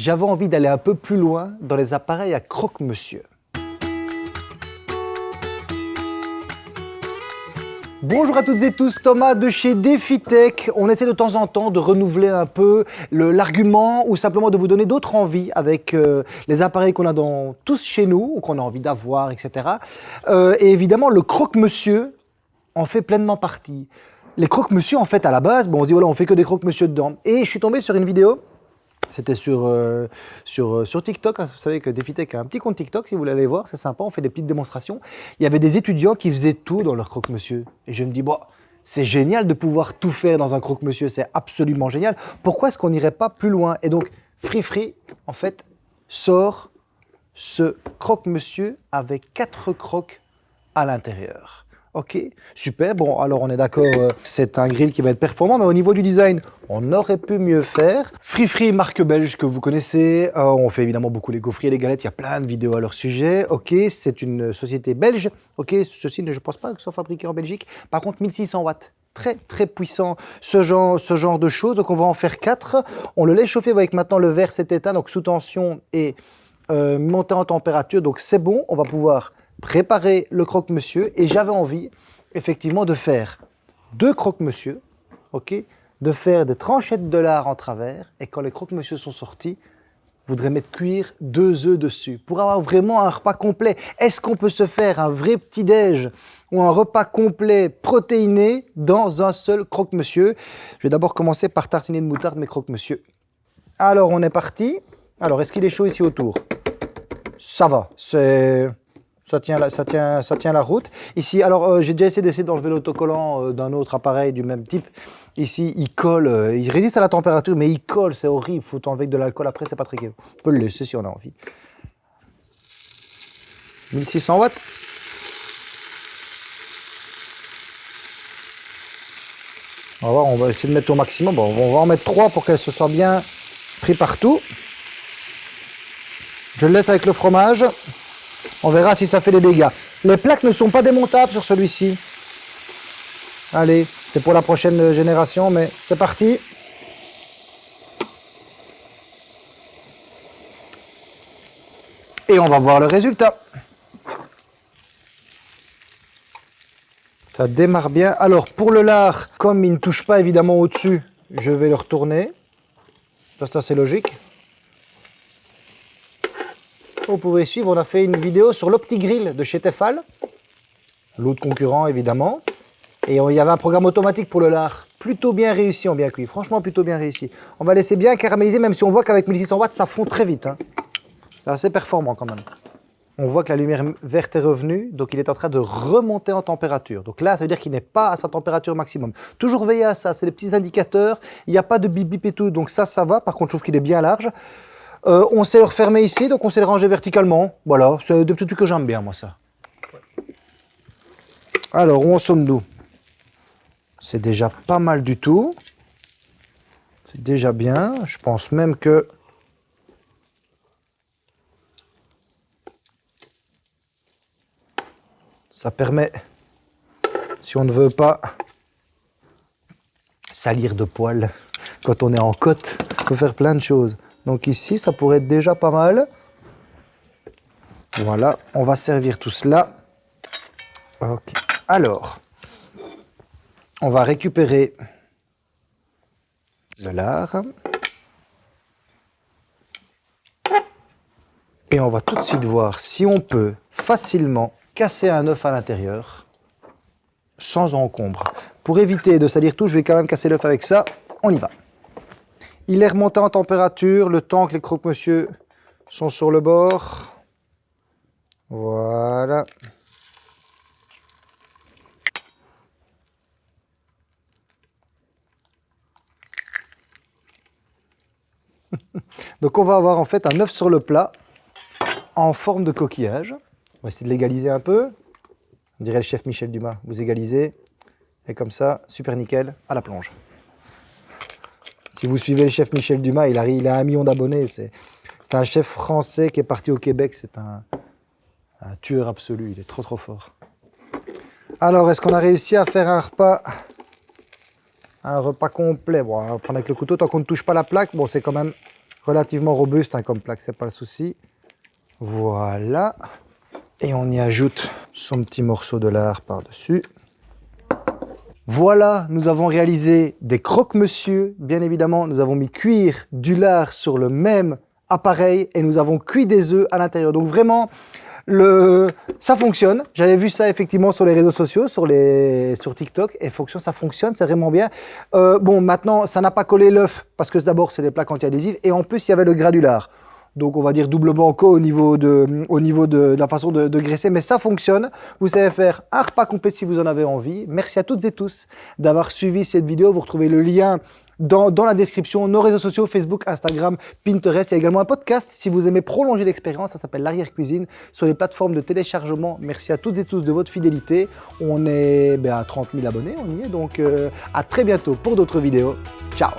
j'avais envie d'aller un peu plus loin dans les appareils à croque-monsieur. Bonjour à toutes et tous, Thomas de chez DefiTech. On essaie de temps en temps de renouveler un peu l'argument ou simplement de vous donner d'autres envies avec euh, les appareils qu'on a dans, tous chez nous ou qu'on a envie d'avoir, etc. Euh, et évidemment, le croque-monsieur en fait pleinement partie. Les croque-monsieur, en fait, à la base, bon, on dit, voilà, on fait que des croque-monsieur dedans. Et je suis tombé sur une vidéo c'était sur, euh, sur, euh, sur TikTok. Vous savez que DefiTech a un petit compte TikTok, si vous voulez aller voir, c'est sympa, on fait des petites démonstrations. Il y avait des étudiants qui faisaient tout dans leur croque-monsieur. Et je me dis, bon, c'est génial de pouvoir tout faire dans un croque-monsieur, c'est absolument génial. Pourquoi est-ce qu'on n'irait pas plus loin? Et donc, Free Free, en fait, sort ce croque-monsieur avec quatre croques à l'intérieur. Ok, super. Bon, alors on est d'accord, euh, c'est un grill qui va être performant, mais au niveau du design, on aurait pu mieux faire. Free Free, marque belge que vous connaissez. Euh, on fait évidemment beaucoup les gaufriers, les galettes. Il y a plein de vidéos à leur sujet. Ok, c'est une société belge. Ok, ceci, je ne pense pas que soit fabriqué en Belgique. Par contre, 1600 watts très très puissant ce genre, de choses. Donc on va en faire quatre. On le laisse chauffer avec maintenant le verre cet état, donc sous tension et euh, monter en température. Donc c'est bon, on va pouvoir préparer le croque-monsieur et j'avais envie effectivement de faire deux croque-monsieur, ok, de faire des tranchettes de lard en travers et quand les croque-monsieur sont sortis, voudrez mettre cuire deux œufs dessus pour avoir vraiment un repas complet. Est-ce qu'on peut se faire un vrai petit-déj ou un repas complet protéiné dans un seul croque-monsieur? Je vais d'abord commencer par tartiner de moutarde mes croque-monsieur. Alors, on est parti. Alors, est-ce qu'il est chaud ici autour? Ça va, c'est ça tient, la, route. Ici, alors euh, j'ai déjà essayé d'essayer d'enlever l'autocollant euh, d'un autre appareil du même type. Ici, il colle, euh, il résiste à la température, mais il colle, c'est horrible. Faut enlever de l'alcool après, c'est pas très. On peut le laisser si on a envie. 1600 watts. On va voir, on va essayer de mettre au maximum. Bon, on va en mettre 3 pour qu'elle se soit bien pris partout. Je le laisse avec le fromage. On verra si ça fait des dégâts. Les plaques ne sont pas démontables sur celui-ci. Allez, c'est pour la prochaine génération, mais c'est parti. Et on va voir le résultat. Ça démarre bien. Alors, pour le lard, comme il ne touche pas évidemment au-dessus, je vais le retourner. Ça, c'est logique vous pouvez suivre, on a fait une vidéo sur l'OptiGrill de chez Tefal, l'autre concurrent évidemment. Et il y avait un programme automatique pour le lard, plutôt bien réussi en bien cuit, franchement plutôt bien réussi. On va laisser bien caraméliser, même si on voit qu'avec 1600 watts, ça fond très vite. Hein. C'est assez performant quand même. On voit que la lumière verte est revenue, donc il est en train de remonter en température. Donc là, ça veut dire qu'il n'est pas à sa température maximum. Toujours veiller à ça, c'est des petits indicateurs. Il n'y a pas de bip bip et tout, donc ça, ça va. Par contre, je trouve qu'il est bien large. Euh, on sait le refermer ici, donc on sait le ranger verticalement. Voilà, c'est des petits trucs que j'aime bien, moi, ça. Alors, où en sommes-nous? C'est déjà pas mal du tout. C'est déjà bien. Je pense même que... Ça permet, si on ne veut pas salir de poils quand on est en côte, on peut faire plein de choses. Donc ici, ça pourrait être déjà pas mal. Voilà, on va servir tout cela. Ok. Alors, on va récupérer le lard. Et on va tout de suite voir si on peut facilement casser un œuf à l'intérieur sans encombre. Pour éviter de salir tout, je vais quand même casser l'œuf avec ça. On y va. Il est remonté en température le temps que les croque-monsieur sont sur le bord. Voilà. Donc on va avoir en fait un œuf sur le plat en forme de coquillage. On va essayer de l'égaliser un peu. On dirait le chef Michel Dumas. Vous égalisez. Et comme ça, super nickel, à la plonge. Si vous suivez le chef Michel Dumas, il a, il a un million d'abonnés. C'est un chef français qui est parti au Québec. C'est un, tueur absolu. Il est trop, trop fort. Alors, est-ce qu'on a réussi à faire un repas? Un repas complet Bon, on va prendre avec le couteau tant qu'on ne touche pas la plaque. Bon, c'est quand même relativement robuste hein, comme plaque, c'est pas le souci. Voilà. Et on y ajoute son petit morceau de lard par-dessus. Voilà, nous avons réalisé des croque-monsieur. Bien évidemment, nous avons mis cuire du lard sur le même appareil et nous avons cuit des œufs à l'intérieur. Donc vraiment, le... ça fonctionne. J'avais vu ça effectivement sur les réseaux sociaux, sur, TikTok, et fonction, ça fonctionne, c'est vraiment bien. Euh, bon, maintenant, ça n'a pas collé l'œuf, parce que d'abord, c'est des plaques anti-adhésives, et en plus, il y avait le granulard donc on va dire doublement co au niveau de, au niveau de, la façon de, graisser, mais ça fonctionne. Vous savez faire un repas complet si vous en avez envie. Merci à toutes et tous d'avoir suivi cette vidéo. Vous retrouvez le lien dans, dans, la description, nos réseaux sociaux, Facebook, Instagram, Pinterest. Il y a également un podcast si vous aimez prolonger l'expérience, ça s'appelle l'arrière-cuisine, sur les plateformes de téléchargement. Merci à toutes et tous de votre fidélité. On est ben, à 30 000 abonnés, on y est, donc euh, à très bientôt pour d'autres vidéos. Ciao